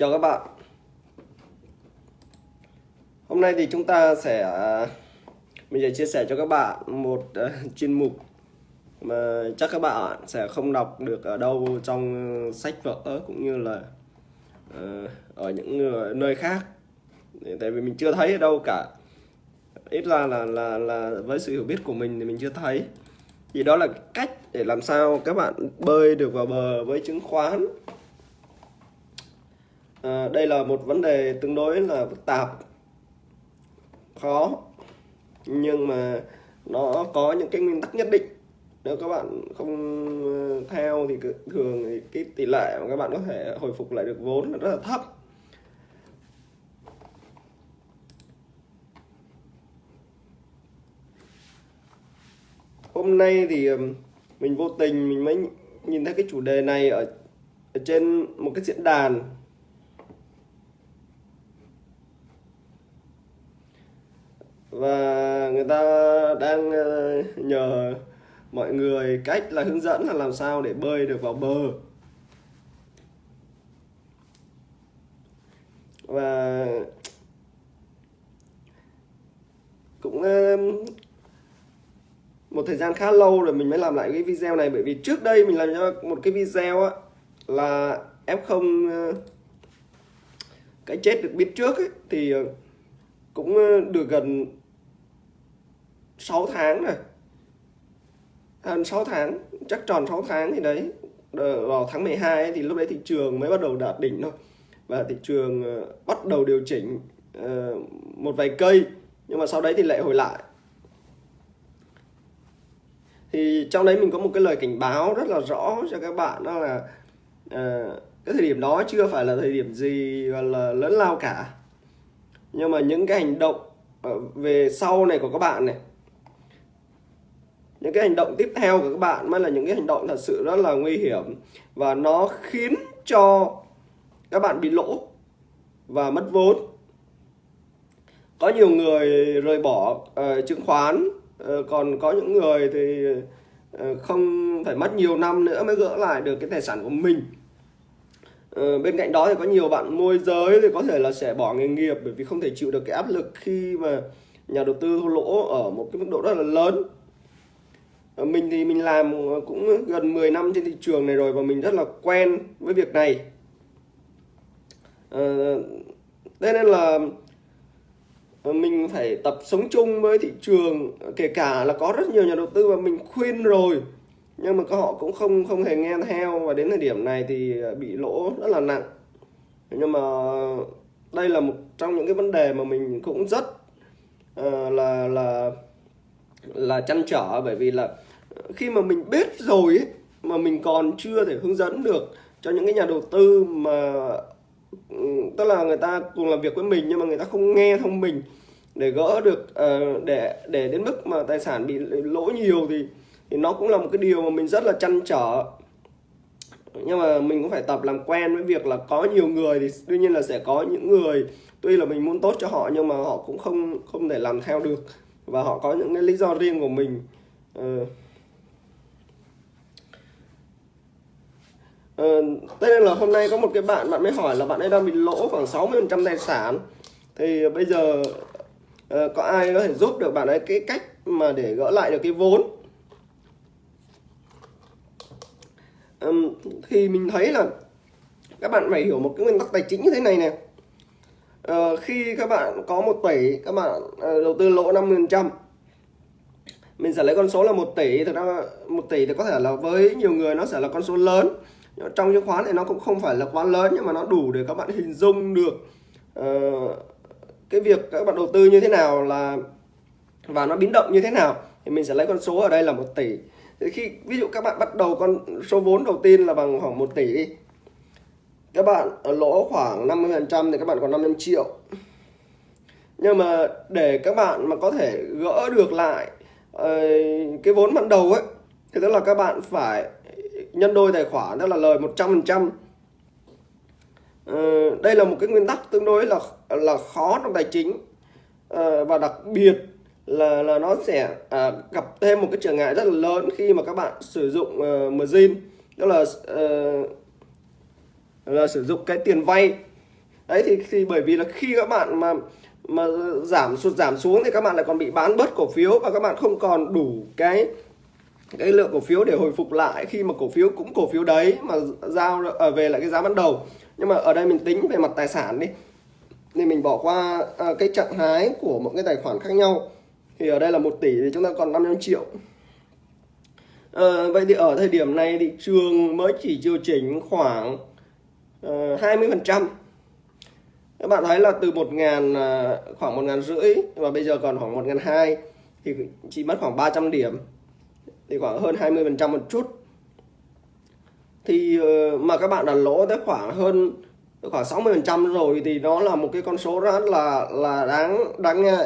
Chào các bạn. Hôm nay thì chúng ta sẽ Mình sẽ chia sẻ cho các bạn một uh, chuyên mục Mà chắc các bạn sẽ không đọc được ở đâu trong sách vở cũng như là uh, Ở những nơi khác. Tại vì mình chưa thấy ở đâu cả. Ít ra là, là, là với sự hiểu biết của mình thì mình chưa thấy. Thì đó là cách để làm sao các bạn bơi được vào bờ với chứng khoán à, đây là một vấn đề tương đối là phức tạp khó nhưng mà nó có những cái nguyên tắc nhất định. Nếu các bạn không ờ, theo thì thường thì cái tỷ lệ mà các bạn có thể hồi phục lại được vốn là rất là thấp. Hôm nay thì mình vô tình mình mới nhìn thấy cái chủ đề này ở, ở trên một cái diễn đàn và người ta đang ờ, nhờ mọi người cách là hướng dẫn là làm sao để bơi được vào bờ. Và cũng ờ, một thời gian khá lâu rồi mình mới làm lại cái video này bởi vì trước đây mình làm cho một cái video á là F0 ờ, cái chết được biết trước ấy, thì cũng được gần 6 tháng rồi. À, Hơn 6 tháng chắc tròn 6 tháng thì đấy. Vào tháng 12 ấy, thì lúc đấy thị trường mới bắt đầu đạt đỉnh thôi. Và thị trường ờ, bắt đầu điều chỉnh uh, một vài cây nhưng mà sau đấy thì lại hồi lại. Thì trong đấy mình có một cái lời cảnh báo rất là rõ cho các bạn đó là uh, cái thời điểm đó chưa phải là thời điểm gì gọi là lớn lao cả. Nhưng mà những cái hành động về sau này của các bạn này những cái hành động tiếp theo của các bạn mới là những cái hành động thật sự rất là nguy hiểm. Và nó khiến cho các bạn bị lỗ và mất vốn. Có nhiều người rời bỏ uh, chứng khoán uh, còn có những người thì uh, không phải mất nhiều năm nữa mới gỡ lại được cái tài sản của mình. Uh, bên cạnh đó thì có nhiều bạn môi giới thì có thể là sẽ bỏ nghề nghiệp bởi vì không thể chịu được cái áp lực khi mà nhà đầu tư thua lỗ ở một cái mức độ rất là lớn. Ờ, mình thì mình làm ờ, cũng gần 10 năm trên thị trường này rồi và mình rất là quen với việc này. À, thế nên là mình phải tập sống chung với thị trường kể cả là có rất nhiều nhà đầu tư và mình khuyên rồi nhưng mà họ cũng không không hề nghe theo và đến thời điểm này thì bị lỗ rất là nặng. Nhưng mà đây là một trong những cái vấn đề mà mình cũng rất uh, là là là chăn trở bởi vì là khi mà mình biết rồi ấy, mà mình còn chưa thể hướng dẫn được cho những cái nhà đầu tư mà ừ, tức là người ta cùng làm việc với mình nhưng mà người ta không nghe thông mình để gỡ được uh, để để đến mức mà tài sản bị lỗ nhiều thì thì nó cũng là một cái điều mà mình rất là chăn trở. Nhưng mà mình cũng phải tập làm quen với việc là có nhiều người thì tuy nhiên là sẽ có những người tuy là mình muốn tốt cho họ nhưng mà họ cũng không không thể làm theo được và họ có những cái lý do riêng của mình. Uh, Ờ, thế nên là hôm nay có một cái bạn bạn mới hỏi là bạn ấy đang bị lỗ khoảng 60% tài sản. Thì bây giờ uh, có ai có thể giúp được bạn ấy cái cách mà để gỡ lại được cái vốn? Um, thì mình thấy là các bạn phải hiểu một cái nguyên tắc tài chính như thế này nè uh, ờ, khi các bạn có một tỷ các bạn uh, đầu tư lỗ 50% mình sẽ lấy con số là một tỷ thực ra một tỷ thì có thể là với nhiều người nó sẽ là con số lớn trong chứng khoán thì nó cũng không phải là quá lớn nhưng mà nó đủ để các bạn hình dung được uh, cái việc các bạn đầu tư như thế nào là và nó biến động như thế nào. Thì mình sẽ lấy con số ở đây là một tỷ. Thì khi ví dụ các bạn bắt đầu con số vốn đầu tiên là bằng khoảng 1 tỷ đi. Các bạn ở lỗ khoảng 50 phần trăm thì các bạn còn 500 triệu. Nhưng mà để các bạn mà có thể gỡ được lại uh, cái vốn ban đầu ấy thì tức là các bạn phải nhân đôi tài khoản đó là lời 100% ờ, đây là một cái nguyên tắc tương đối là là khó trong tài chính. Ờ, và đặc biệt là là nó sẽ à, gặp thêm một cái trở ngại rất là lớn khi mà các bạn sử dụng uh, margin đó là uh, là sử dụng cái tiền vay. Đấy thì thì bởi vì là khi các bạn mà mà giảm sụt giảm xuống thì các bạn lại còn bị bán bớt cổ phiếu và các bạn không còn đủ cái cái lượng cổ phiếu để hồi phục lại khi mà cổ phiếu cũng cổ phiếu đấy mà giao ở về lại cái giá ban đầu. Nhưng mà ở đây mình tính về mặt tài sản đi. Nên mình bỏ qua à, cái trạng thái của một cái tài khoản khác nhau. Thì ở đây là một tỷ thì chúng ta còn 500 triệu. À, vậy thì ở thời điểm này thị trường mới chỉ điều chỉnh khoảng à, hai mươi phần trăm. Các bạn thấy là từ một ngàn à, khoảng một ngàn rưỡi và bây giờ còn khoảng một ngàn hai thì chỉ mất khoảng 300 điểm thì khoảng hơn 20 phần trăm một chút. Thì ờ, mà các bạn đã lỗ tới khoảng hơn khoảng 60 phần trăm rồi thì nó là một cái con số rất là là đáng đáng nghe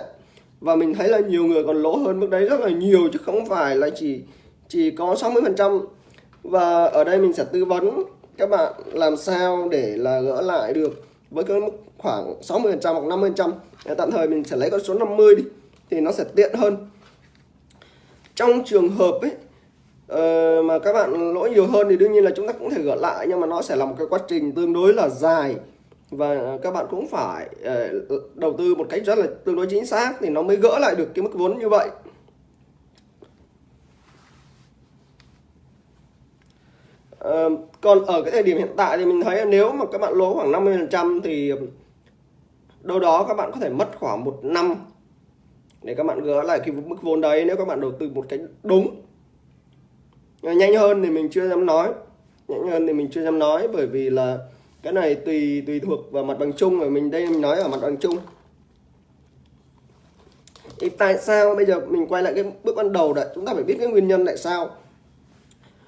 và mình thấy là nhiều người còn lỗ hơn mức đấy rất là nhiều chứ không phải là chỉ chỉ có 60 phần trăm. Và ở đây mình sẽ tư vấn các bạn làm sao để là gỡ lại được với cái mức khoảng 60 phần trăm hoặc 50 phần trăm. Tạm thời mình sẽ lấy con số 50 đi, thì nó sẽ tiện hơn trong trường hợp ấy uh, mà các bạn lỗi nhiều hơn thì đương nhiên là chúng ta cũng thể gỡ lại nhưng mà nó sẽ là một cái quá trình tương đối là dài. Và các bạn cũng phải uh, đầu tư một cách rất là tương đối chính xác thì nó mới gỡ lại được cái mức vốn như vậy. Uh, còn ở cái thời điểm hiện tại thì mình thấy nếu mà các bạn lỗ khoảng 50% thì đâu đó các bạn có thể mất khoảng một năm để các bạn gỡ lại cái mức vốn đấy, nếu các bạn đầu tư một cách đúng, nhanh hơn thì mình chưa dám nói. Nhanh hơn thì mình chưa dám nói, bởi vì là cái này tùy tùy thuộc vào mặt bằng chung và mình đây mình nói ở mặt bằng chung. Thì tại sao bây giờ mình quay lại cái bước ban đầu đã? Chúng ta phải biết cái nguyên nhân tại sao.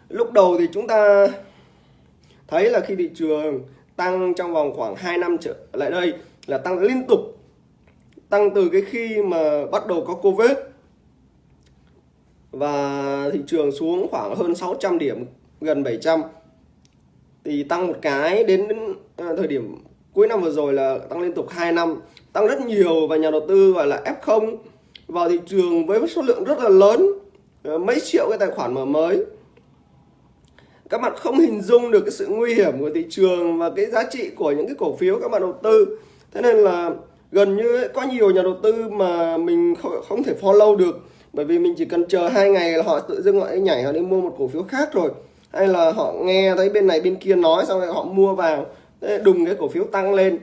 Lúc đầu thì chúng ta thấy là khi thị trường tăng trong vòng khoảng 2 năm trở lại đây là tăng liên tục tăng từ cái khi mà bắt đầu có Covid. Và thị trường xuống khoảng hơn 600 điểm, gần 700 thì tăng một cái đến à, thời điểm cuối năm vừa rồi là tăng liên tục 2 năm. Tăng rất nhiều và nhà đầu tư gọi là F0 vào thị trường với số lượng rất là lớn à, mấy triệu cái tài khoản mở mới. Các bạn không hình dung được cái sự nguy hiểm của thị trường và cái giá trị của những cái cổ phiếu các bạn đầu tư. Thế nên là gần như có nhiều nhà đầu tư mà mình không, không thể follow được. Bởi vì mình chỉ cần chờ hai ngày là họ tự dưng họ nhảy họ đi mua một cổ phiếu khác rồi. Hay là họ nghe thấy bên này bên kia nói xong rồi họ mua vào. Đùng cái cổ phiếu tăng lên.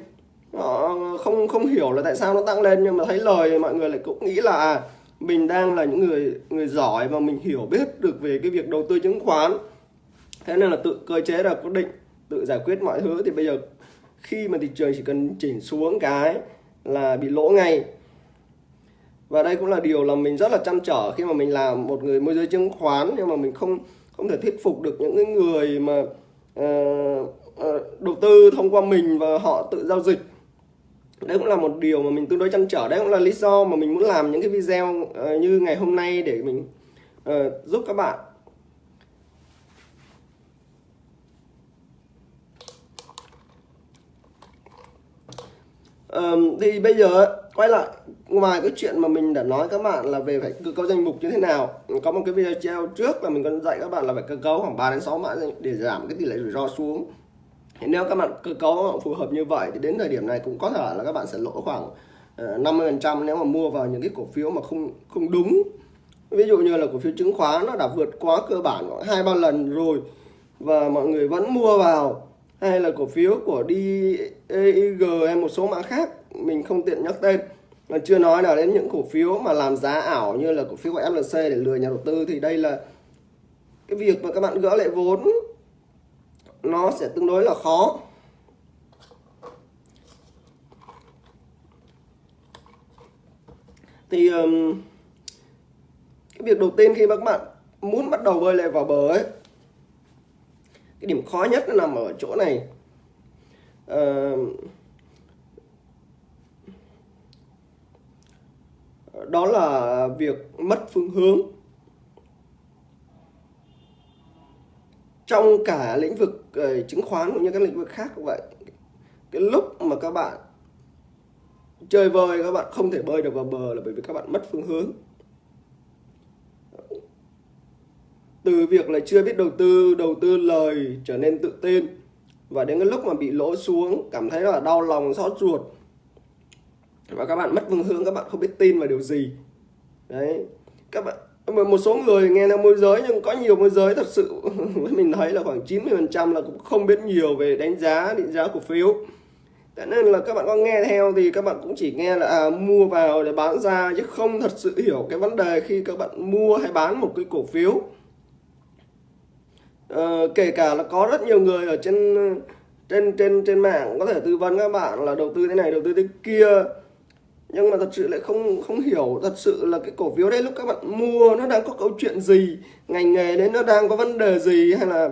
Họ không không hiểu là tại sao nó tăng lên nhưng mà thấy lời mọi người lại cũng nghĩ là à, mình đang là những người người giỏi và mình hiểu biết được về cái việc đầu tư chứng khoán. Thế nên là tự cơ chế là quyết định tự giải quyết mọi thứ. Thì bây giờ khi mà thị trường chỉ cần chỉnh xuống cái là bị lỗ ngay. Và đây cũng là điều là mình rất là chăn trở khi mà mình làm một người môi giới chứng khoán nhưng mà mình không không thể thuyết phục được những người mà uh, uh, đầu tư thông qua mình và họ tự giao dịch. Đấy cũng là một điều mà mình tương đối chăn trở đấy cũng là lý do mà mình muốn làm những cái video uh, như ngày hôm nay để mình uh, giúp các bạn. Um, thì bây giờ quay lại ngoài cái chuyện mà mình đã nói các bạn là về phải cơ cấu danh mục như thế nào có một cái video treo trước là mình còn dạy các bạn là phải cơ cấu khoảng 3 đến 6 mã để giảm cái tỷ lệ rủi ro xuống. Thì nếu các bạn cơ cấu phù hợp như vậy thì đến thời điểm này cũng có thể là các bạn sẽ lỗ khoảng 50 ờ, phần trăm nếu mà mua vào những cái cổ phiếu mà không không đúng. Ví dụ như là cổ phiếu chứng khoán nó đã vượt quá cơ bản khoảng hai ba lần rồi và mọi người vẫn mua vào hay là cổ phiếu của đi EIG hay một số mã khác mình không tiện nhắc tên. Mà chưa nói là đến những cổ phiếu mà làm giá ảo như là cổ phiếu của FLC để lừa nhà đầu tư thì đây là cái việc mà các bạn gỡ lại vốn nó sẽ tương đối là khó. Thì um, cái việc đầu tiên khi mà các bạn muốn bắt đầu bơi lại vào bờ ấy cái điểm khó nhất nó nằm ở chỗ này. Ờ, đó là việc mất phương hướng. Trong cả lĩnh vực ờ, chứng khoán cũng như các lĩnh vực khác cũng vậy, cái lúc mà các bạn chơi vơi, các bạn không thể bơi được vào bờ là bởi vì các bạn mất phương hướng. Từ việc là chưa biết đầu tư đầu tư lời trở nên tự tin và đến cái lúc mà bị lỗ xuống cảm thấy là đau lòng xót ruột. Và các bạn mất phương hướng các bạn không biết tin vào điều gì. Đấy. Các bạn một số người nghe là môi giới nhưng có nhiều môi giới thật sự mình thấy là khoảng 90 phần trăm là cũng không biết nhiều về đánh giá định giá cổ phiếu. Thế nên là các bạn có nghe theo thì các bạn cũng chỉ nghe là à, mua vào để bán ra chứ không thật sự hiểu cái vấn đề khi các bạn mua hay bán một cái cổ phiếu. Ờ, kể cả là có rất nhiều người ở trên trên trên trên mạng có thể tư vấn các bạn là đầu tư thế này đầu tư thế kia. Nhưng mà thật sự lại không không hiểu thật sự là cái cổ phiếu đấy lúc các bạn mua nó đang có câu chuyện gì ngành nghề đấy nó đang có vấn đề gì hay là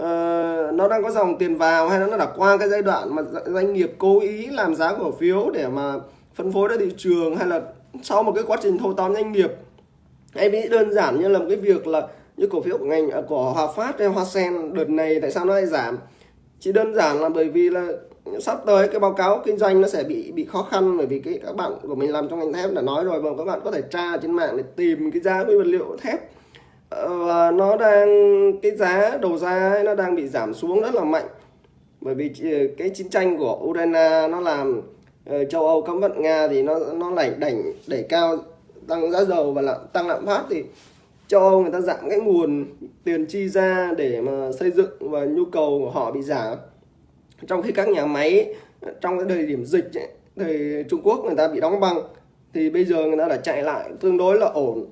uh, nó đang có dòng tiền vào hay nó đã qua cái giai đoạn mà doanh nghiệp cố ý làm giá cổ phiếu để mà phân phối ra thị trường hay là sau một cái quá trình thâu tóm doanh nghiệp? Hay ví đơn giản như là một cái việc là như cổ phiếu của ngành à, của Hòa Phát hay Hoa Sen, đợt này tại sao nó lại giảm? Chỉ đơn giản là bởi vì là sắp tới cái báo cáo kinh doanh nó sẽ bị bị khó khăn bởi vì cái các bạn của mình làm trong ngành thép đã nói rồi và các bạn có thể tra trên mạng để tìm cái giá nguyên vật liệu thép. Ờ, và nó đang, cái giá đầu ra nó đang bị giảm xuống rất là mạnh. Bởi vì ờ, cái chiến tranh của Ukraine nó làm ờ, châu Âu cấm vận Nga thì nó nó lại đẩy đẩy cao, tăng giá dầu và lạm, tăng lạm phát thì cho người ta giảm cái nguồn tiền chi ra để mà xây dựng và nhu cầu của họ bị giảm. Trong khi các nhà máy trong cái thời điểm dịch ấy, thì Trung Quốc người ta bị đóng băng thì bây giờ người ta đã chạy lại tương đối là ổn.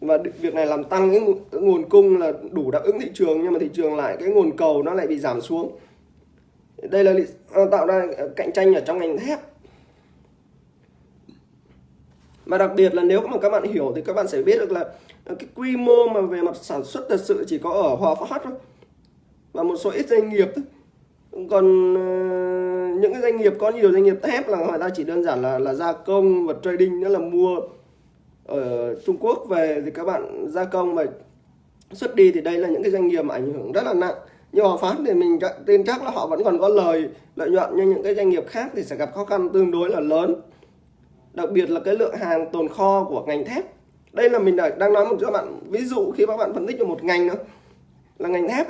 Và việc này làm tăng cái nguồn cung là đủ đáp ứng thị trường nhưng mà thị trường lại cái nguồn cầu nó lại bị giảm xuống. Đây là ờ, tạo ra cạnh tranh ở trong ngành thép mà đặc biệt là nếu mà các bạn hiểu thì các bạn sẽ biết được là ờ, cái quy mô mà về mặt sản xuất thật sự chỉ có ở Hòa Phát thôi. Và một số ít doanh nghiệp thôi. Còn uh, những cái doanh nghiệp có nhiều doanh nghiệp thép là người ta chỉ đơn giản là là gia công và trading nữa là mua ở Trung Quốc về thì các bạn gia công và xuất đi thì đây là những cái doanh nghiệp mà ảnh hưởng rất là nặng. Nhưng Hòa Phát thì mình tin chắc là họ vẫn còn có lời lợi nhuận nhưng những cái doanh nghiệp khác thì sẽ gặp khó khăn tương đối là lớn đặc biệt là cái lượng hàng tồn kho của ngành thép. Đây là mình đang nói một cho các bạn ví dụ khi các bạn phân tích cho một ngành nữa là ngành thép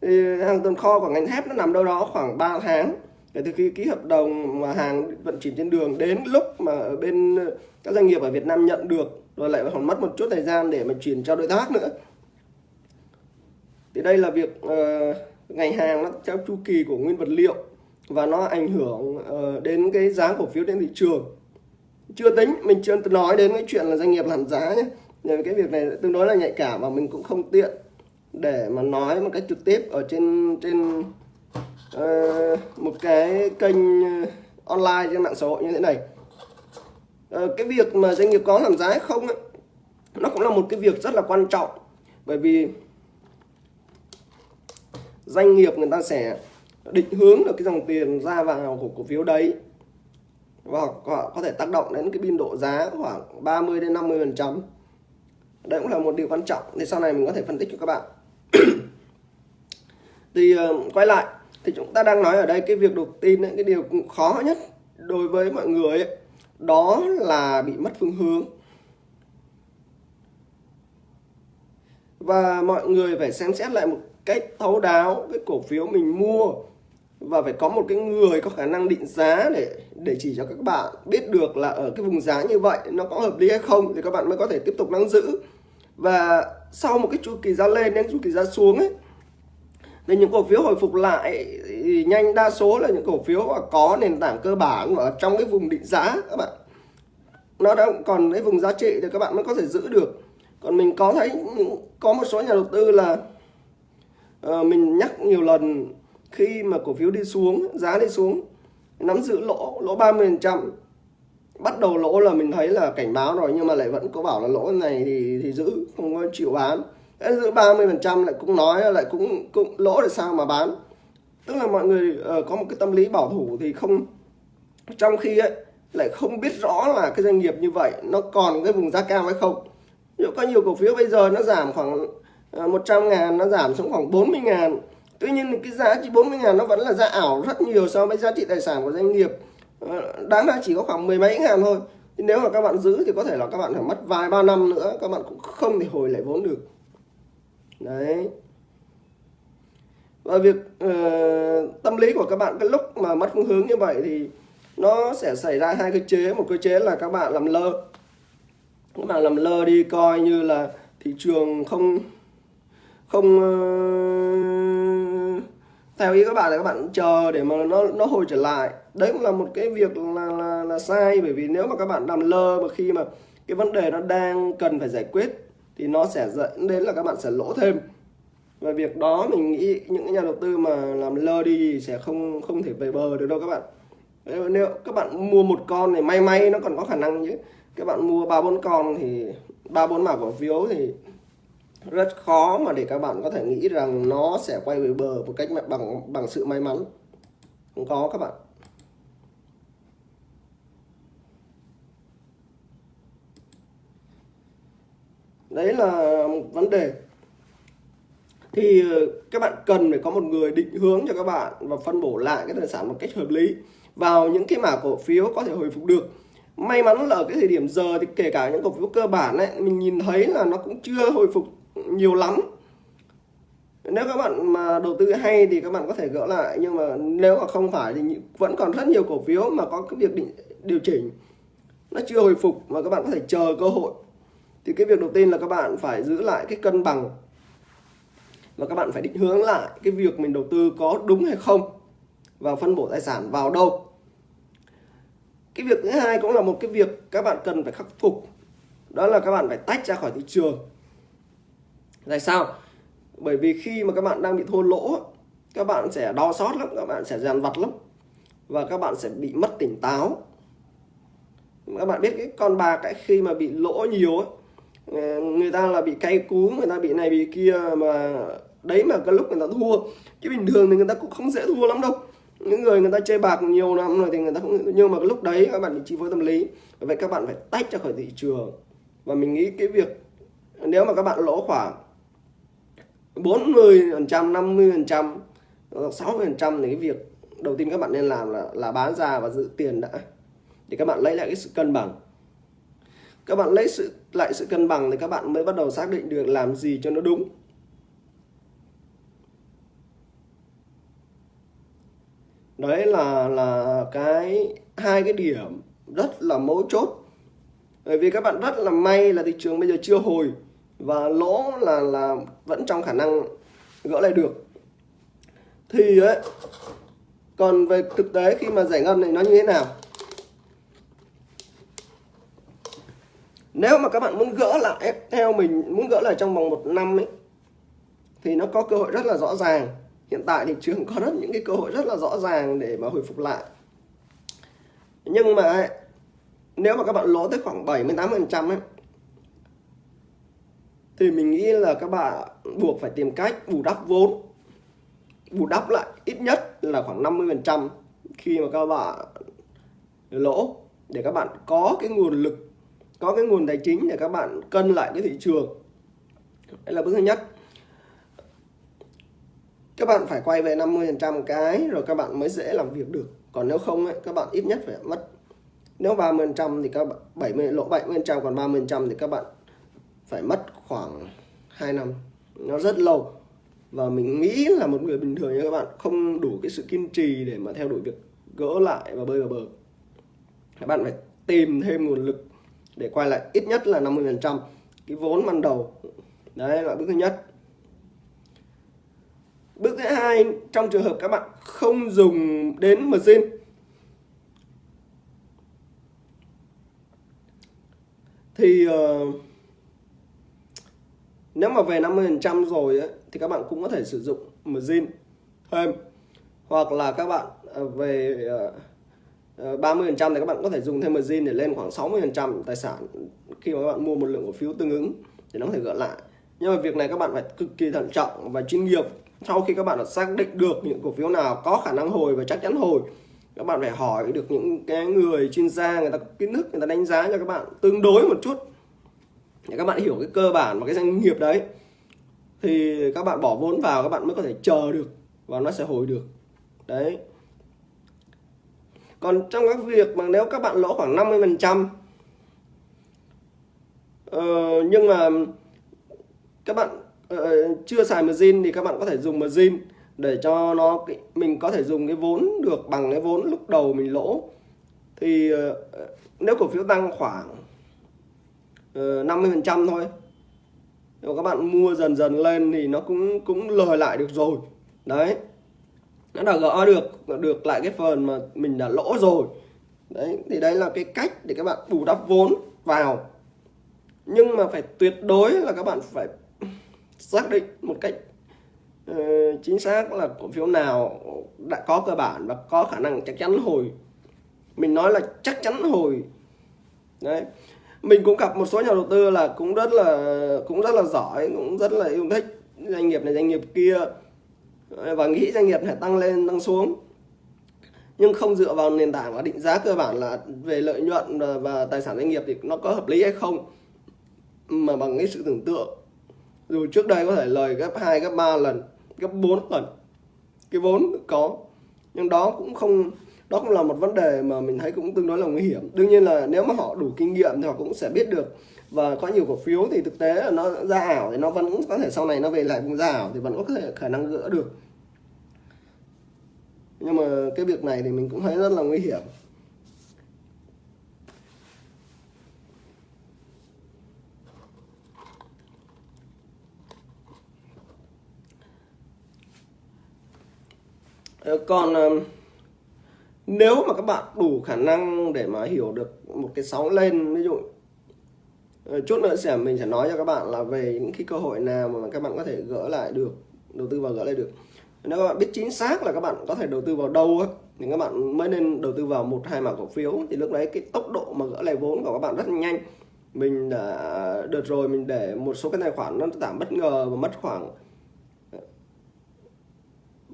thì hàng tồn kho của ngành thép nó nằm đâu đó khoảng 3 tháng. Kể từ khi ký hợp đồng mà hàng vận chuyển trên đường đến lúc mà ở bên ờ, các doanh nghiệp ở Việt Nam nhận được rồi lại còn mất một chút thời gian để mà chuyển cho đối tác nữa. Thì đây là việc uh, ngành hàng nó theo chu kỳ của nguyên vật liệu và nó ảnh hưởng uh, đến cái giá cổ phiếu trên thị trường chưa tính mình chưa nói đến cái chuyện là doanh nghiệp làm giá nhé. Nhờ cái việc này tương đối là nhạy cảm và mình cũng không tiện để mà nói một cách trực tiếp ở trên trên uh, một cái kênh ờ, online trên mạng xã hội như thế này. Uh, cái việc mà doanh nghiệp có làm giá hay không ấy, nó cũng là một cái việc rất là quan trọng. Bởi vì doanh nghiệp người ta sẽ định hướng được cái dòng tiền ra vào của cổ phiếu đấy. Vâng, và họ có thể tác động đến cái biên độ giá khoảng 30 đến 50 phần trăm. Đây cũng là một điều quan trọng thì sau này mình có thể phân tích cho các bạn. Thì uh, quay lại thì chúng ta đang nói ở đây cái việc đầu tin ấy, cái điều khó nhất đối với mọi người ấy, đó là bị mất phương hướng. Và mọi người phải xem xét lại một cách thấu đáo cái cổ phiếu mình mua và phải có một cái người có khả năng định giá để để chỉ cho các bạn biết được là ở cái vùng giá như vậy nó có hợp lý hay không thì các bạn mới có thể tiếp tục nắm giữ. Và sau một cái chu kỳ giá lên đến chu kỳ giá xuống ấy thì những cổ phiếu hồi phục lại thì nhanh đa số là những cổ phiếu mà có nền tảng cơ bản ở trong cái vùng định giá các bạn. Nó đã còn cái vùng giá trị thì các bạn mới có thể giữ được. Còn mình có thấy có một số nhà đầu tư là uh, mình nhắc nhiều lần khi mà cổ phiếu đi xuống giá đi xuống nắm giữ lỗ lỗ 30 phần trăm. Bắt đầu lỗ là mình thấy là cảnh báo rồi nhưng mà lại vẫn có bảo là lỗ này thì thì giữ không có chịu bán. Thế giữ 30 phần trăm lại cũng nói lại cũng cũng lỗ để sao mà bán? Tức là mọi người uh, có một cái tâm lý bảo thủ thì không trong khi ấy lại không biết rõ là cái doanh nghiệp như vậy nó còn cái vùng giá cao hay không. Ví dụ có nhiều cổ phiếu bây giờ nó giảm khoảng ờ, 100 ngàn nó giảm xuống khoảng 40 ngàn tuy nhiên cái giá trị 40 ngàn nó vẫn là giá ảo rất nhiều so với giá trị tài sản của doanh nghiệp. Ờ, đáng ra chỉ có khoảng mười mấy ngàn thôi. Thì nếu mà các bạn giữ thì có thể là các bạn phải mất vài ba năm nữa các bạn cũng không thể hồi lại vốn được. Đấy. Và việc uh, tâm lý của các bạn cái lúc mà mất phương hướng như vậy thì nó sẽ xảy ra hai cơ chế. Một cơ chế là các bạn làm lơ. Các bạn làm lơ đi coi như là thị trường không không uh, theo ý các bạn là các bạn chờ để mà nó nó hồi trở lại. Đấy cũng là một cái việc là là, là sai bởi vì nếu mà các bạn làm lơ mà khi mà cái vấn đề nó đang cần phải giải quyết thì nó sẽ dẫn đến là các bạn sẽ lỗ thêm. Và việc đó mình nghĩ những nhà đầu tư mà làm lơ đi sẽ không không thể về bờ được đâu các bạn. Nếu các bạn mua một con thì may may nó còn có khả năng chứ. Các bạn mua ba bốn con thì ba bốn mã cổ phiếu thì rất khó mà để các bạn có thể nghĩ rằng nó sẽ quay về bờ một cách bằng bằng sự may mắn. Không có các bạn. Đấy là một vấn đề. Thì ờ, các bạn cần phải có một người định hướng cho các bạn và phân bổ lại cái tài sản một cách hợp lý vào những cái mã cổ phiếu có thể hồi phục được. May mắn là ở cái thời điểm giờ thì kể cả những cổ phiếu cơ bản ấy, mình nhìn thấy là nó cũng chưa hồi phục nhiều lắm. Nếu các bạn mà đầu tư hay thì các bạn có thể gỡ lại nhưng mà nếu mà không phải thì vẫn còn rất nhiều cổ phiếu mà có cái việc định, điều chỉnh. Nó chưa hồi phục mà các bạn có thể chờ cơ hội. Thì cái việc đầu tiên là các bạn phải giữ lại cái cân bằng và các bạn phải định hướng lại cái việc mình đầu tư có đúng hay không và phân bổ tài sản vào đâu. Cái việc thứ hai cũng là một cái việc các bạn cần phải khắc phục. Đó là các bạn phải tách ra khỏi thị trường tại sao? Bởi vì khi mà các bạn đang bị thua lỗ các bạn sẽ đo sót lắm các bạn sẽ dàn vặt lắm và các bạn sẽ bị mất tỉnh táo. Các bạn biết cái con bạc ấy, khi mà bị lỗ nhiều ấy, người ta là bị cay cú người ta bị này bị kia mà đấy mà cái lúc người ta thua chứ bình thường thì người ta cũng không dễ thua lắm đâu. Những người người ta chơi bạc nhiều năm rồi thì người ta không nhưng mà cái lúc đấy các bạn bị chi phối tâm lý vậy các bạn phải tách ra khỏi thị trường. Và mình nghĩ cái việc nếu mà các bạn lỗ khoảng 40 phần trăm 50 phần trăm 60 phần trăm thì cái việc đầu tiên các bạn nên làm là là bán ra và giữ tiền đã, để các bạn lấy lại cái sự cân bằng. Các bạn lấy sự, lại sự cân bằng thì các bạn mới bắt đầu xác định được làm gì cho nó đúng. Đấy là là cái, hai cái điểm rất là mấu chốt. Bởi vì các bạn rất là may là thị trường bây giờ chưa hồi và lỗ là là vẫn trong khả năng gỡ lại được. Thì ấy, còn về thực tế khi mà giải ngân thì nó như thế nào? Nếu mà các bạn muốn gỡ lại theo mình, muốn gỡ lại trong vòng một năm ấy, thì nó có cơ hội rất là rõ ràng. Hiện tại thị trường có rất những cái cơ hội rất là rõ ràng để mà hồi phục lại. Nhưng mà nếu mà các bạn lỗ tới khoảng 78 phần trăm ấy thì mình nghĩ là các bạn buộc phải tìm cách bù đắp vốn. Bù đắp lại ít nhất là khoảng 50 phần trăm khi mà các bạn lỗ để các bạn có cái nguồn lực có cái nguồn tài chính để các bạn cân lại cái thị trường. Đây là bước thứ nhất. Các bạn phải quay về 50% cái rồi các bạn mới dễ làm việc được. Còn nếu không ấy, các bạn ít nhất phải mất nếu 30% thì các bạn 70 lỗ 70% còn 30% thì các bạn phải mất khoảng 2 năm. Nó rất lâu. Và mình nghĩ là một người bình thường như các bạn không đủ cái sự kiên trì để mà theo đuổi việc gỡ lại và bơi vào bờ. Các bạn phải tìm thêm nguồn lực để quay lại ít nhất là 50% cái vốn ban đầu đấy là bước thứ nhất. Bước thứ hai, trong trường hợp các bạn không dùng đến margin thì uh, nếu mà về 50% rồi ấy, thì các bạn cũng có thể sử dụng margin thêm. Hoặc là các bạn à, về à, à, 30% thì các bạn có thể dùng thêm margin để lên khoảng 60% tài sản khi mà các bạn mua một lượng cổ phiếu tương ứng thì nó có thể gỡ lại. Nhưng mà việc này các bạn phải cực kỳ thận trọng và chuyên nghiệp. Sau khi các bạn đã xác định được những cổ phiếu nào có khả năng hồi và chắc chắn hồi các bạn phải hỏi được những cái người chuyên gia người ta có kiến thức người ta đánh giá cho các bạn tương đối một chút để các bạn hiểu cái cơ bản và cái doanh nghiệp đấy thì các bạn bỏ vốn vào các bạn mới có thể chờ được và nó sẽ hồi được. Đấy. Còn trong các việc mà nếu các bạn lỗ khoảng 50 phần trăm ờ, nhưng mà các bạn uh, chưa xài margin thì các bạn có thể dùng margin để cho nó mình có thể dùng cái vốn được bằng cái vốn lúc đầu mình lỗ. Thì uh, nếu cổ phiếu tăng khoảng Ờ, 50% thôi. Nếu các bạn mua dần dần lên thì nó cũng cũng lời lại được rồi. Đấy. Nó đã gỡ được được lại cái phần mà mình đã lỗ rồi. Đấy thì đây là cái cách để các bạn bù đắp vốn vào. Nhưng mà phải tuyệt đối là các bạn phải xác định một cách uh, chính xác là cổ phiếu nào đã có cơ bản và có khả năng chắc chắn hồi. Mình nói là chắc chắn hồi. Đấy mình cũng gặp một số nhà đầu tư là cũng rất là cũng rất là giỏi cũng rất là yêu thích doanh nghiệp này doanh nghiệp kia. Và nghĩ doanh nghiệp này tăng lên tăng xuống. Nhưng không dựa vào nền tảng và định giá cơ bản là về lợi nhuận và tài sản doanh nghiệp thì nó có hợp lý hay không. Mà bằng cái sự tưởng tượng dù trước đây có thể lời gấp 2, gấp 3 lần gấp 4 lần cái vốn có. Nhưng đó cũng không đó cũng là một vấn đề mà mình thấy cũng tương đối là nguy hiểm. Đương nhiên là nếu mà họ đủ kinh nghiệm thì họ cũng sẽ biết được. Và có nhiều cổ phiếu thì thực tế là nó ra ảo thì nó vẫn có thể sau này nó về lại vùng ra ảo thì vẫn có thể khả năng gỡ được. Nhưng mà cái việc này thì mình cũng thấy rất là nguy hiểm. Ờ, còn ờ, nếu mà các bạn đủ khả năng để mà hiểu được một cái sóng lên, ví dụ ờ, chút nữa sẽ, mình sẽ nói cho các bạn là về những cái cơ hội nào mà các bạn có thể gỡ lại được, đầu tư vào gỡ lại được. Nếu các bạn biết chính xác là các bạn có thể đầu tư vào đâu thì các bạn mới nên đầu tư vào một, hai mã cổ phiếu. Thì lúc đấy cái tốc độ mà gỡ lại vốn của các bạn rất nhanh. Mình đã, đợt rồi mình để một số cái tài khoản nó giảm bất ngờ và mất khoảng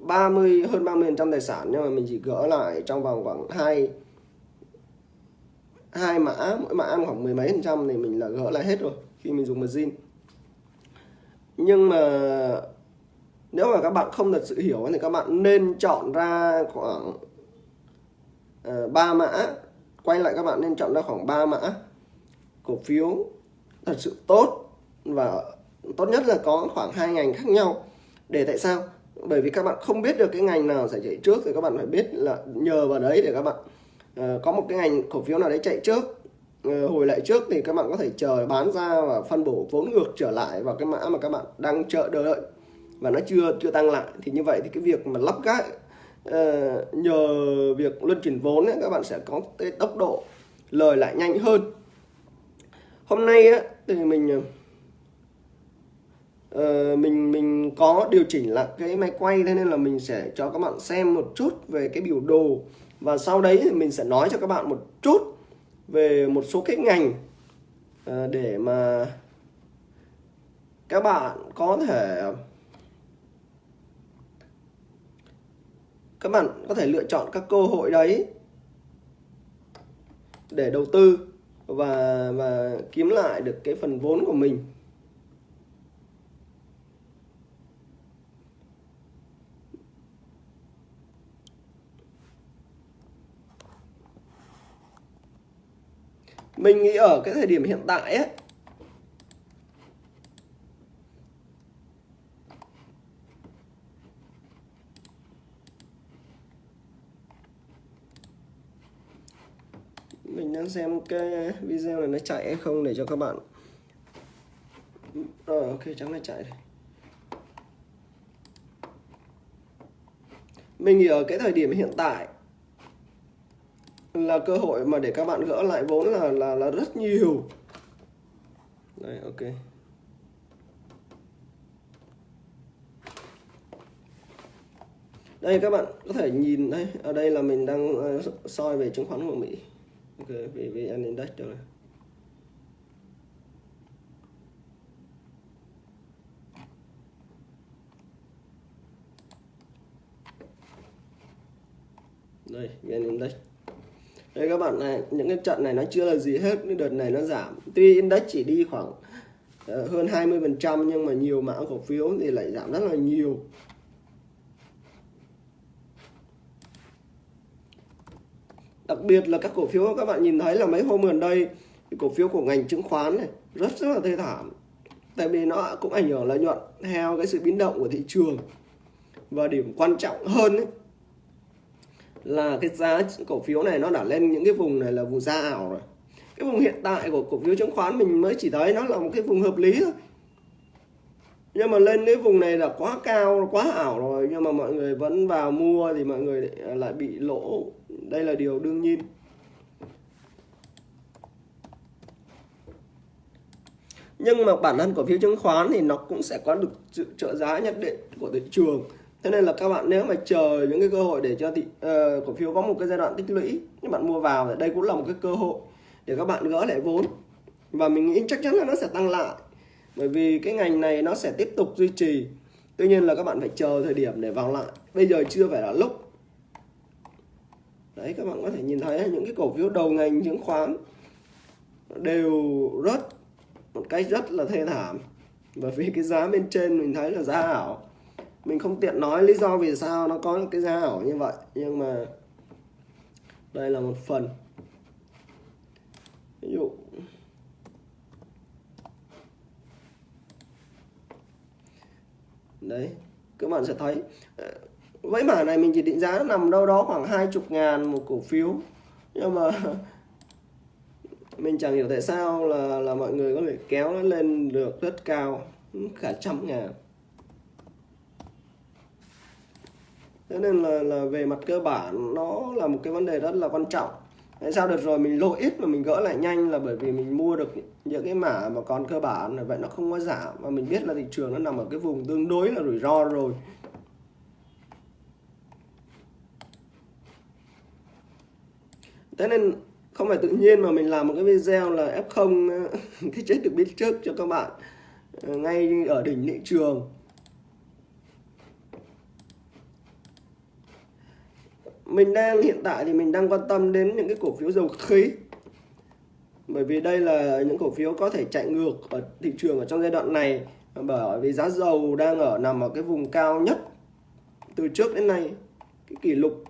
30 hơn 30 trăm tài sản nhưng mà mình chỉ gỡ lại trong vòng khoảng hai hai mã mỗi mã ăn khoảng mười mấy phần trăm thì mình là gỡ lại hết rồi khi mình dùng margin nhưng mà nếu mà các bạn không thật sự hiểu thì các bạn nên chọn ra khoảng uh, mã. Quay lại các bạn nên chọn ra khoảng 3 mã cổ phiếu thật sự tốt và tốt nhất là có khoảng hai ngành khác nhau. Để tại sao? Bởi vì các bạn không biết được cái ngành nào sẽ chạy trước thì các bạn phải biết là nhờ vào đấy để các bạn uh, có một cái ngành cổ phiếu nào đấy chạy trước uh, hồi lại trước thì các bạn có thể chờ bán ra và phân bổ vốn ngược trở lại vào cái mã mà các bạn đang chờ đợi. Và nó chưa chưa tăng lại. Thì như vậy thì cái việc mà lắp gác uh, ờ, nhờ việc luân chuyển vốn ấy, các bạn sẽ có cái tốc độ lời lại nhanh hơn. Hôm nay á, thì mình uh, mình mình có điều chỉnh lại cái máy quay thế nên là mình sẽ cho các bạn xem một chút về cái biểu đồ. Và sau đấy thì mình sẽ nói cho các bạn một chút về một số cái ngành uh, để mà các bạn có thể các bạn có thể lựa chọn các cơ hội đấy để đầu tư và và kiếm lại được cái phần vốn của mình. Mình nghĩ ở cái thời điểm hiện tại ấy, mình đang xem cái video này nó chạy hay không để cho các bạn rồi ok, chắc nó chạy rồi mình nghĩ ở cái thời điểm hiện tại là cơ hội mà để các bạn gỡ lại vốn là là là rất nhiều. Đây, ok. Đây, các bạn có thể nhìn, đây, ở đây là mình đang ờ, soi về chứng khoán của Mỹ. Ok về VN Index cho này đây VN Index đấy các bạn này những cái trận này nó chưa là gì hết cái đợt này nó giảm. Tuy index chỉ đi khoảng ờ, hơn 20 phần trăm nhưng mà nhiều mã cổ phiếu thì lại giảm rất là nhiều. Đặc biệt là các cổ phiếu các bạn nhìn thấy là mấy hôm gần đây thì cổ phiếu của ngành chứng khoán này rất rất là thê thảm. Tại vì nó cũng ảnh hưởng lợi nhuận theo cái sự biến động của thị trường. Và điểm quan trọng hơn ấy, là cái giá cổ phiếu này nó đã lên những cái vùng này là vùng da ảo rồi. Cái vùng hiện tại của cổ phiếu chứng khoán mình mới chỉ thấy nó là một cái vùng hợp lý thôi. Nhưng mà lên cái vùng này là quá cao, quá ảo rồi. Nhưng mà mọi người vẫn vào mua thì mọi người lại bị lỗ. Đây là điều đương nhiên. Nhưng mà bản thân cổ phiếu chứng khoán thì nó cũng sẽ có được sự trợ giá nhất định của thị trường thế nên là các bạn nếu mà chờ những cái cơ hội để cho thị uh, cổ phiếu có một cái giai đoạn tích lũy các bạn mua vào thì đây cũng là một cái cơ hội để các bạn gỡ lại vốn. Và mình nghĩ chắc chắn là nó sẽ tăng lại bởi vì cái ngành này nó sẽ tiếp tục duy trì. Tuy nhiên là các bạn phải chờ thời điểm để vào lại. Bây giờ chưa phải là lúc. Đấy các bạn có thể nhìn thấy những cái cổ phiếu đầu ngành chứng khoán đều rớt một cách rất là thê thảm. Bởi vì cái giá bên trên mình thấy là giá ảo mình không tiện nói lý do vì sao nó có cái giá ảo như vậy, nhưng mà đây là một phần. Ví dụ. Đấy, các bạn sẽ thấy ờ, với mã này mình chỉ định giá nằm đâu đó khoảng hai chục ngàn một cổ phiếu. Nhưng mà mình chẳng hiểu tại sao là là mọi người có thể kéo nó lên được rất cao cả trăm ngàn. Thế nên là là về mặt cơ bản, nó là một cái vấn đề rất là quan trọng. Tại sao được rồi? Mình lỗ ít mà mình gỡ lại nhanh là bởi vì mình mua được những cái mã mà còn cơ bản, vậy nó không có giảm. Và mình biết là thị trường nó nằm ở cái vùng tương đối là rủi ro rồi. Thế nên không phải tự nhiên mà mình làm một cái video là F0 cái chết được biết trước cho các bạn. Ờ, ngay ở đỉnh thị trường. Mình đang, hiện tại thì mình đang quan tâm đến những cái cổ phiếu dầu khí. Bởi vì đây là những cổ phiếu có thể chạy ngược ở thị trường ở trong giai đoạn này. Bởi vì giá dầu đang ở, nằm ở cái vùng cao nhất từ trước đến nay, cái kỷ lục.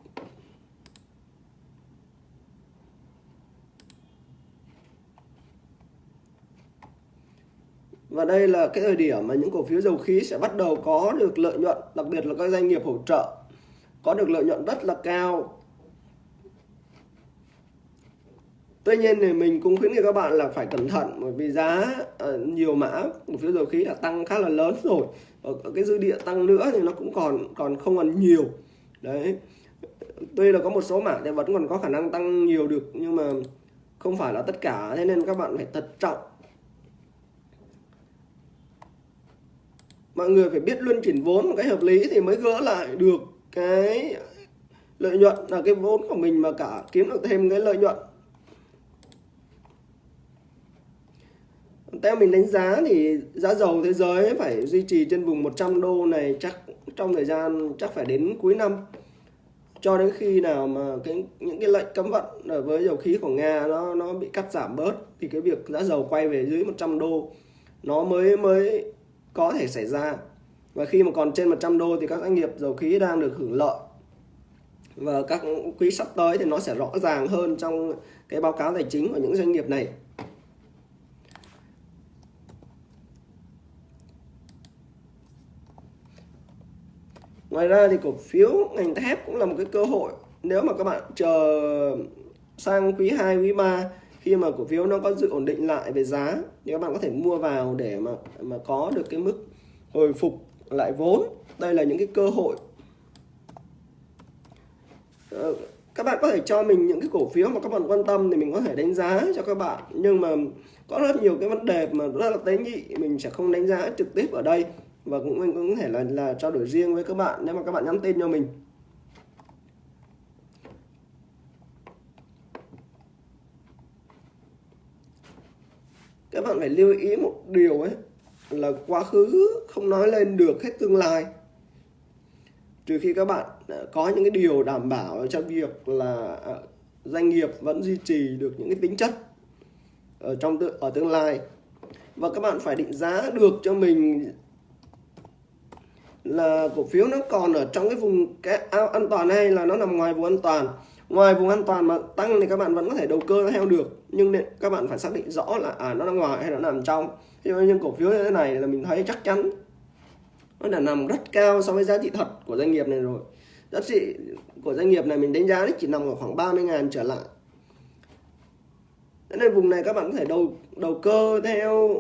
Và đây là cái thời điểm mà những cổ phiếu dầu khí sẽ bắt đầu có được lợi nhuận, đặc biệt là các doanh nghiệp hỗ trợ có được lợi nhuận rất là cao. Tuy nhiên thì mình cũng khuyến nghị các bạn là phải cẩn thận bởi vì giá uh, nhiều mã cổ phiếu dầu khí đã tăng khá là lớn rồi. Ở, ở cái dư địa tăng nữa thì nó cũng còn còn không còn nhiều. Đấy. Tuy là có một số mã thì vẫn còn có khả năng tăng nhiều được nhưng mà không phải là tất cả. Thế nên các bạn phải thận trọng. Mọi người phải biết luân chuyển vốn một cách hợp lý thì mới gỡ lại được cái lợi nhuận là cái vốn của mình mà cả kiếm được thêm cái lợi nhuận. Theo mình đánh giá thì giá dầu thế giới phải duy trì trên vùng 100 đô này chắc trong thời gian chắc phải đến cuối năm. Cho đến khi nào mà cái, những cái lệnh cấm vận với dầu khí của Nga nó nó bị cắt giảm bớt thì cái việc giá dầu quay về dưới 100 đô nó mới mới có thể xảy ra và khi mà còn trên 100 đô thì các doanh nghiệp dầu khí đang được hưởng lợi. Và các quý sắp tới thì nó sẽ rõ ràng hơn trong cái báo cáo tài chính của những doanh nghiệp này. Ngoài ra thì cổ phiếu ngành thép cũng là một cái cơ hội. Nếu mà các bạn chờ sang quý 2, quý 3 khi mà cổ phiếu nó có sự ổn định lại về giá thì các bạn có thể mua vào để mà mà có được cái mức hồi phục lại vốn. Đây là những cái cơ hội. Ờ, các bạn có thể cho mình những cái cổ phiếu mà các bạn quan tâm thì mình có thể đánh giá cho các bạn. Nhưng mà có rất nhiều cái vấn đề mà rất là tế nhị, mình sẽ không đánh giá trực tiếp ở đây. Và cũng mình cũng có thể là là trao đổi riêng với các bạn nếu mà các bạn nhắn tin cho mình. Các bạn phải lưu ý một điều ấy là quá khứ không nói lên được hết tương lai. Trừ khi các bạn à, có những cái điều đảm bảo cho việc là à, doanh nghiệp vẫn duy trì được những cái tính chất ở trong tự ở tương lai. Và các bạn phải định giá được cho mình là cổ phiếu nó còn ở trong cái vùng cái an toàn hay là nó nằm ngoài vùng an toàn. Ngoài vùng an toàn mà tăng thì các bạn vẫn có thể đầu cơ theo được, nhưng các bạn phải xác định rõ là à nó nằm ngoài hay nó nằm trong nhưng cổ phiếu như thế này là mình thấy chắc chắn. Nó đã nằm rất cao so với giá trị thật của doanh nghiệp này rồi. Giá trị của doanh nghiệp này mình đánh giá chỉ nằm ở khoảng 30 ngàn trở lại. Thế nên vùng này các bạn có thể đầu đầu cơ theo